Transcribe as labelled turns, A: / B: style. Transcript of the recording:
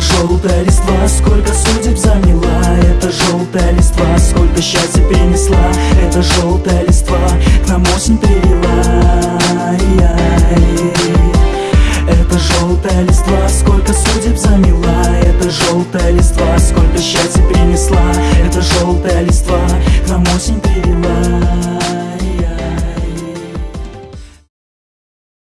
A: Это желтая листва, сколько судеб заняла Это желтая листва, сколько счастья принесла Это желтая листва, к нам осень привела. Это желтая листва, сколько судеб заняла Это желтая листва, сколько счастья принесла Это желтая листва, к нам осень перила.